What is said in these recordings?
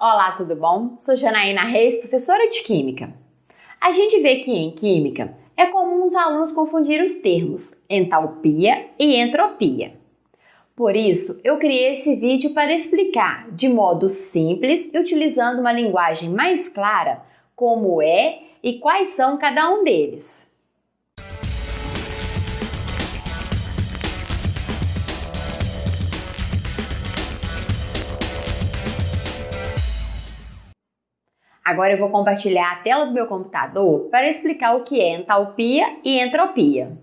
Olá, tudo bom? Sou Janaína Reis, professora de Química. A gente vê que em Química é comum os alunos confundir os termos entalpia e entropia. Por isso, eu criei esse vídeo para explicar de modo simples e utilizando uma linguagem mais clara como é e quais são cada um deles. Agora eu vou compartilhar a tela do meu computador para explicar o que é entalpia e entropia.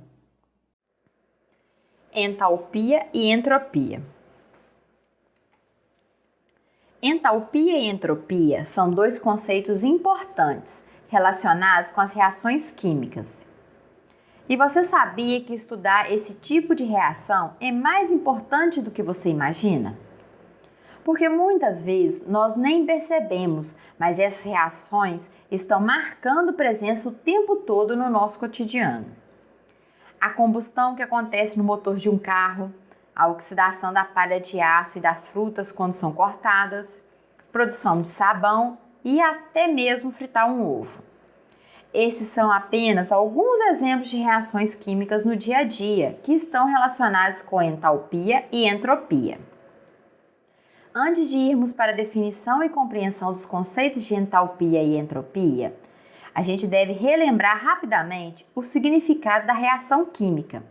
Entalpia e entropia. Entalpia e entropia são dois conceitos importantes relacionados com as reações químicas. E você sabia que estudar esse tipo de reação é mais importante do que você imagina? Porque muitas vezes nós nem percebemos, mas essas reações estão marcando presença o tempo todo no nosso cotidiano. A combustão que acontece no motor de um carro, a oxidação da palha de aço e das frutas quando são cortadas, produção de sabão e até mesmo fritar um ovo. Esses são apenas alguns exemplos de reações químicas no dia a dia que estão relacionadas com entalpia e entropia. Antes de irmos para a definição e compreensão dos conceitos de entalpia e entropia, a gente deve relembrar rapidamente o significado da reação química.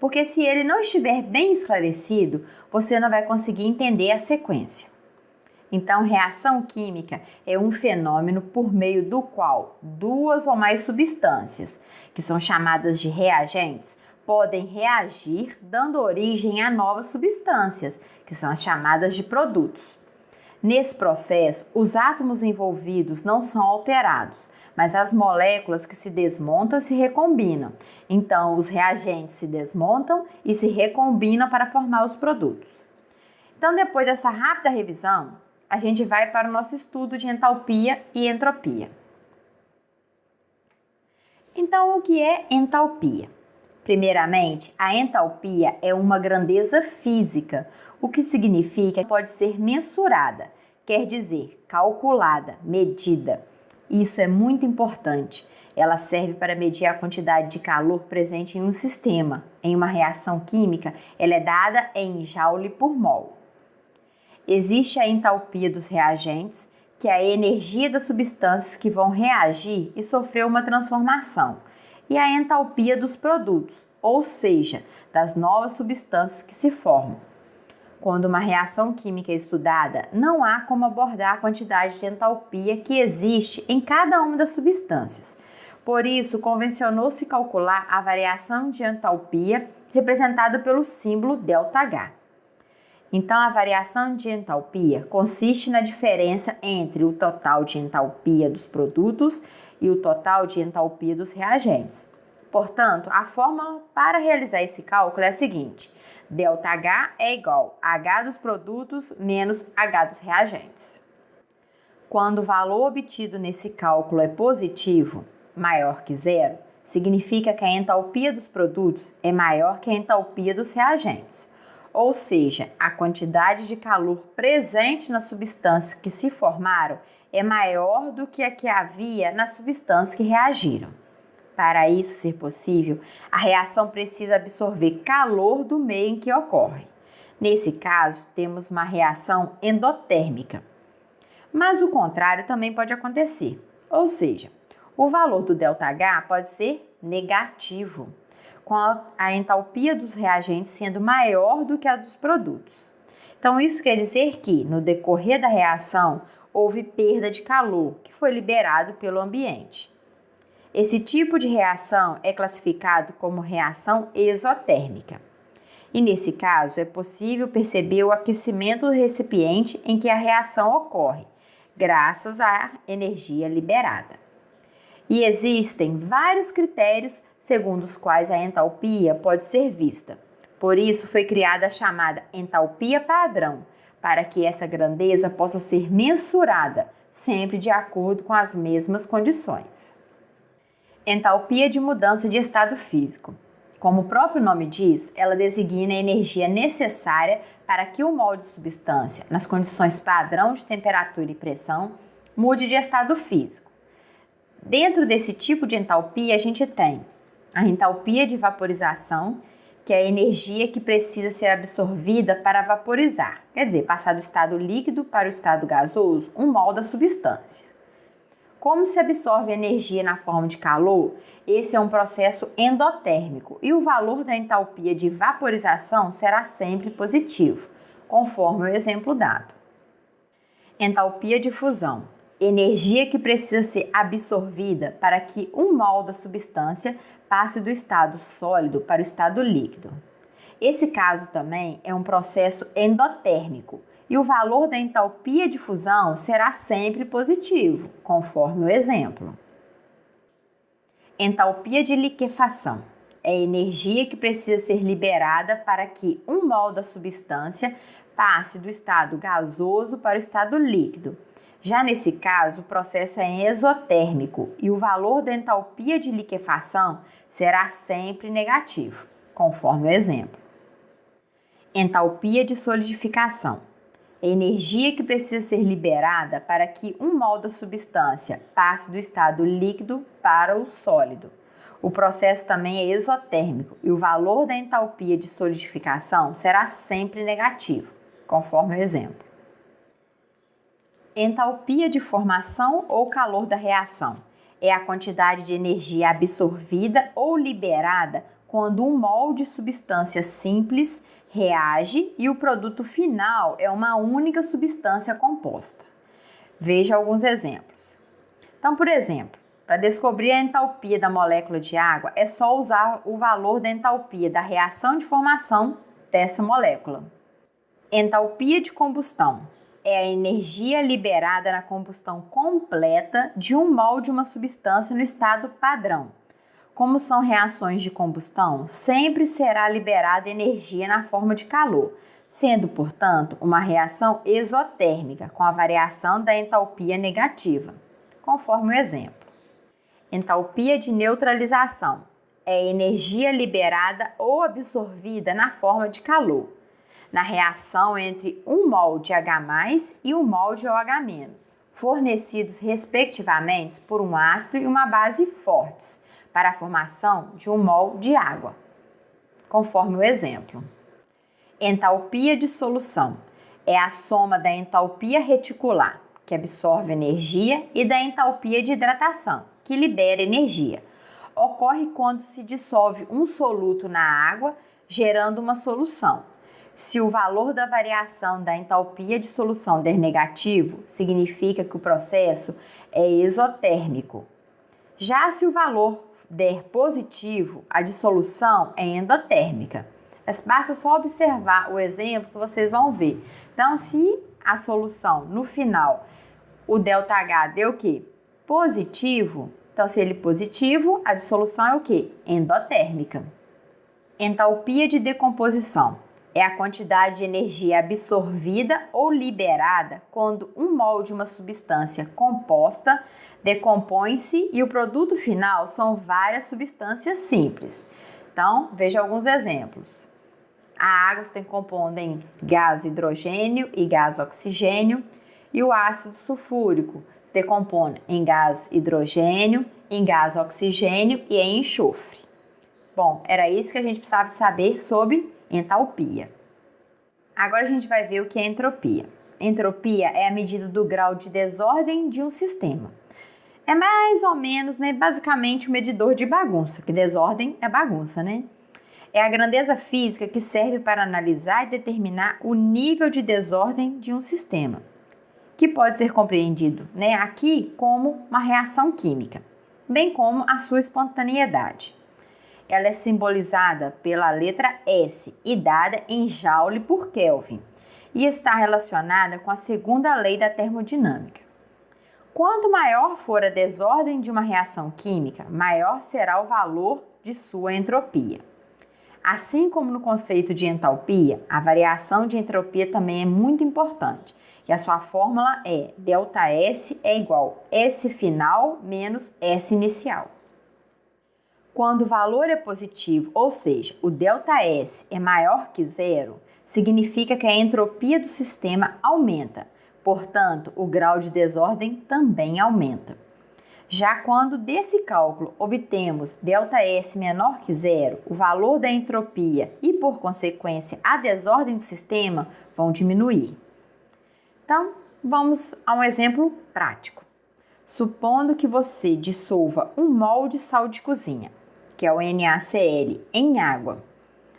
Porque se ele não estiver bem esclarecido, você não vai conseguir entender a sequência. Então, reação química é um fenômeno por meio do qual duas ou mais substâncias, que são chamadas de reagentes, podem reagir, dando origem a novas substâncias, que são as chamadas de produtos. Nesse processo, os átomos envolvidos não são alterados, mas as moléculas que se desmontam se recombinam. Então, os reagentes se desmontam e se recombinam para formar os produtos. Então, depois dessa rápida revisão, a gente vai para o nosso estudo de entalpia e entropia. Então, o que é entalpia? Primeiramente, a entalpia é uma grandeza física, o que significa que pode ser mensurada, quer dizer, calculada, medida. Isso é muito importante. Ela serve para medir a quantidade de calor presente em um sistema. Em uma reação química, ela é dada em joule por mol. Existe a entalpia dos reagentes, que é a energia das substâncias que vão reagir e sofrer uma transformação e a entalpia dos produtos, ou seja, das novas substâncias que se formam. Quando uma reação química é estudada, não há como abordar a quantidade de entalpia que existe em cada uma das substâncias. Por isso, convencionou-se calcular a variação de entalpia representada pelo símbolo ΔH. Então, a variação de entalpia consiste na diferença entre o total de entalpia dos produtos e o total de entalpia dos reagentes. Portanto, a fórmula para realizar esse cálculo é a seguinte: ΔH é igual a H dos produtos menos H dos reagentes. Quando o valor obtido nesse cálculo é positivo, maior que zero, significa que a entalpia dos produtos é maior que a entalpia dos reagentes, ou seja, a quantidade de calor presente nas substâncias que se formaram é maior do que a que havia nas substâncias que reagiram. Para isso ser possível, a reação precisa absorver calor do meio em que ocorre. Nesse caso, temos uma reação endotérmica. Mas o contrário também pode acontecer, ou seja, o valor do ΔH pode ser negativo, com a entalpia dos reagentes sendo maior do que a dos produtos. Então, isso quer dizer que, no decorrer da reação, houve perda de calor que foi liberado pelo ambiente. Esse tipo de reação é classificado como reação exotérmica. E nesse caso, é possível perceber o aquecimento do recipiente em que a reação ocorre, graças à energia liberada. E existem vários critérios segundo os quais a entalpia pode ser vista. Por isso foi criada a chamada entalpia padrão, para que essa grandeza possa ser mensurada, sempre de acordo com as mesmas condições. Entalpia de mudança de estado físico. Como o próprio nome diz, ela designa a energia necessária para que o molde de substância, nas condições padrão de temperatura e pressão, mude de estado físico. Dentro desse tipo de entalpia, a gente tem a entalpia de vaporização, que é a energia que precisa ser absorvida para vaporizar, quer dizer, passar do estado líquido para o estado gasoso, um mol da substância. Como se absorve energia na forma de calor? Esse é um processo endotérmico e o valor da entalpia de vaporização será sempre positivo, conforme o exemplo dado. Entalpia de fusão energia que precisa ser absorvida para que um mol da substância passe do estado sólido para o estado líquido. Esse caso também é um processo endotérmico e o valor da entalpia de fusão será sempre positivo, conforme o exemplo. Entalpia de liquefação é a energia que precisa ser liberada para que um mol da substância passe do estado gasoso para o estado líquido já nesse caso, o processo é exotérmico e o valor da entalpia de liquefação será sempre negativo, conforme o exemplo. Entalpia de solidificação. É energia que precisa ser liberada para que um mol da substância passe do estado líquido para o sólido. O processo também é exotérmico e o valor da entalpia de solidificação será sempre negativo, conforme o exemplo entalpia de formação ou calor da reação. É a quantidade de energia absorvida ou liberada quando um mol de substância simples reage e o produto final é uma única substância composta. Veja alguns exemplos. Então, por exemplo, para descobrir a entalpia da molécula de água, é só usar o valor da entalpia da reação de formação dessa molécula. Entalpia de combustão é a energia liberada na combustão completa de um mol de uma substância no estado padrão. Como são reações de combustão, sempre será liberada energia na forma de calor, sendo, portanto, uma reação exotérmica, com a variação da entalpia negativa, conforme o exemplo. Entalpia de neutralização é energia liberada ou absorvida na forma de calor na reação entre um mol de H+, e um mol de OH-, fornecidos respectivamente por um ácido e uma base fortes, para a formação de um mol de água, conforme o exemplo. Entalpia de solução é a soma da entalpia reticular, que absorve energia, e da entalpia de hidratação, que libera energia. Ocorre quando se dissolve um soluto na água, gerando uma solução. Se o valor da variação da entalpia de solução der negativo, significa que o processo é exotérmico. Já se o valor der positivo, a dissolução é endotérmica. Basta só observar o exemplo que vocês vão ver. Então, se a solução no final, o ΔH deu o quê? Positivo. Então, se ele positivo, a dissolução é o quê? Endotérmica. Entalpia de decomposição é a quantidade de energia absorvida ou liberada quando um mol de uma substância composta decompõe-se e o produto final são várias substâncias simples. Então, veja alguns exemplos. A água se decompõe em gás hidrogênio e gás oxigênio, e o ácido sulfúrico se decompõe em gás hidrogênio, em gás oxigênio e em enxofre. Bom, era isso que a gente precisava saber sobre entalpia. Agora a gente vai ver o que é entropia. Entropia é a medida do grau de desordem de um sistema. É mais ou menos, né, basicamente, o um medidor de bagunça, que desordem é bagunça, né? É a grandeza física que serve para analisar e determinar o nível de desordem de um sistema, que pode ser compreendido né, aqui como uma reação química, bem como a sua espontaneidade ela é simbolizada pela letra S e dada em Joule por Kelvin e está relacionada com a segunda lei da termodinâmica. Quanto maior for a desordem de uma reação química, maior será o valor de sua entropia. Assim como no conceito de entalpia, a variação de entropia também é muito importante, e a sua fórmula é ΔS é igual S final menos S inicial. Quando o valor é positivo, ou seja, o ΔS é maior que zero, significa que a entropia do sistema aumenta, portanto, o grau de desordem também aumenta. Já quando desse cálculo obtemos ΔS menor que zero, o valor da entropia e, por consequência, a desordem do sistema vão diminuir. Então, vamos a um exemplo prático. Supondo que você dissolva um mol de sal de cozinha, que é o NaCl, em água.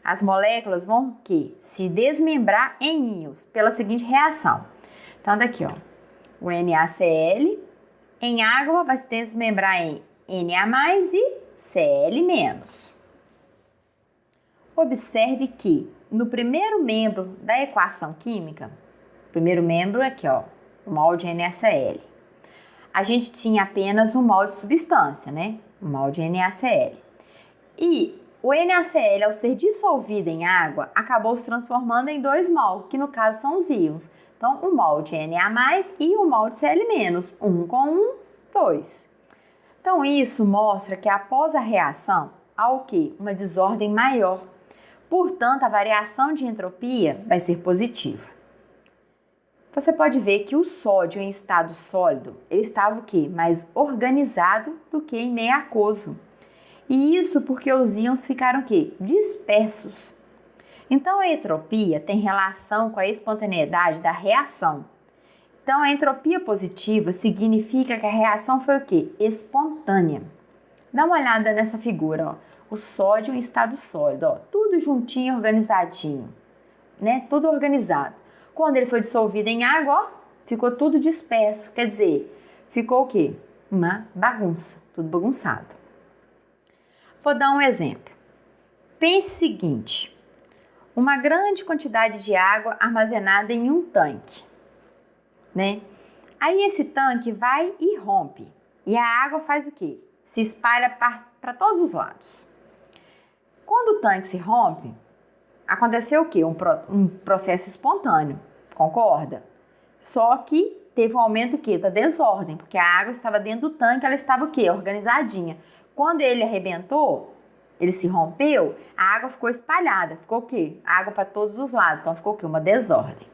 As moléculas vão que se desmembrar em íons pela seguinte reação. Então, daqui, ó, o NaCl em água vai se desmembrar em Na e Cl-. Observe que no primeiro membro da equação química, primeiro membro aqui, ó, o mol de NaCl, a gente tinha apenas um mol de substância, né? Um mol de NaCl. E o NaCl, ao ser dissolvido em água, acabou se transformando em dois mol, que no caso são os íons. Então, um mol de Na+, e um mol de Cl-, um com um, dois. Então, isso mostra que após a reação, há o quê? Uma desordem maior. Portanto, a variação de entropia vai ser positiva. Você pode ver que o sódio em estado sólido, ele estava o quê? Mais organizado do que em meio aquoso. E isso porque os íons ficaram o quê? Dispersos. Então, a entropia tem relação com a espontaneidade da reação. Então, a entropia positiva significa que a reação foi o quê? Espontânea. Dá uma olhada nessa figura, ó. O sódio em estado sólido, ó, tudo juntinho, organizadinho, né? Tudo organizado. Quando ele foi dissolvido em água, ó, ficou tudo disperso. Quer dizer, ficou o quê? Uma bagunça, tudo bagunçado. Vou dar um exemplo. Pense o seguinte: uma grande quantidade de água armazenada em um tanque, né? Aí esse tanque vai e rompe. E a água faz o quê? Se espalha para todos os lados. Quando o tanque se rompe, aconteceu o quê? Um, pro, um processo espontâneo, concorda? Só que teve um aumento o quê? Da desordem, porque a água estava dentro do tanque, ela estava o quê? Organizadinha. Quando ele arrebentou, ele se rompeu, a água ficou espalhada. Ficou o quê? Água para todos os lados. Então ficou o quê? Uma desordem.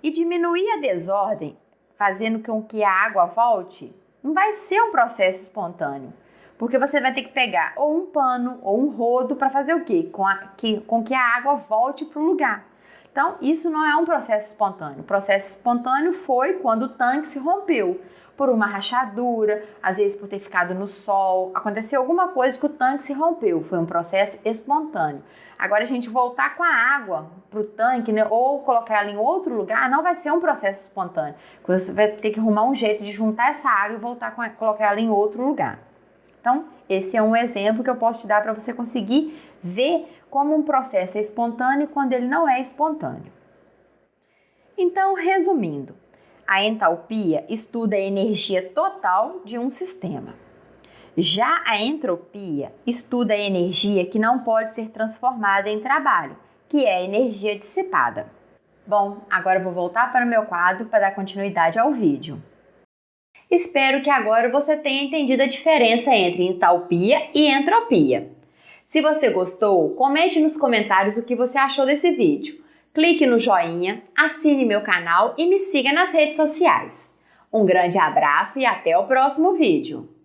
E diminuir a desordem, fazendo com que a água volte, não vai ser um processo espontâneo. Porque você vai ter que pegar ou um pano ou um rodo para fazer o quê? Com, a, que, com que a água volte para o lugar. Então, isso não é um processo espontâneo. O processo espontâneo foi quando o tanque se rompeu por uma rachadura, às vezes por ter ficado no sol, aconteceu alguma coisa que o tanque se rompeu, foi um processo espontâneo. Agora a gente voltar com a água para o tanque, né, ou colocar ela em outro lugar, não vai ser um processo espontâneo. Você vai ter que arrumar um jeito de juntar essa água e voltar com colocar ela em outro lugar. Então, esse é um exemplo que eu posso te dar para você conseguir ver como um processo é espontâneo quando ele não é espontâneo. Então, resumindo, a entalpia estuda a energia total de um sistema. Já a entropia estuda a energia que não pode ser transformada em trabalho, que é a energia dissipada. Bom, agora vou voltar para o meu quadro para dar continuidade ao vídeo. Espero que agora você tenha entendido a diferença entre entalpia e entropia. Se você gostou, comente nos comentários o que você achou desse vídeo clique no joinha, assine meu canal e me siga nas redes sociais. Um grande abraço e até o próximo vídeo!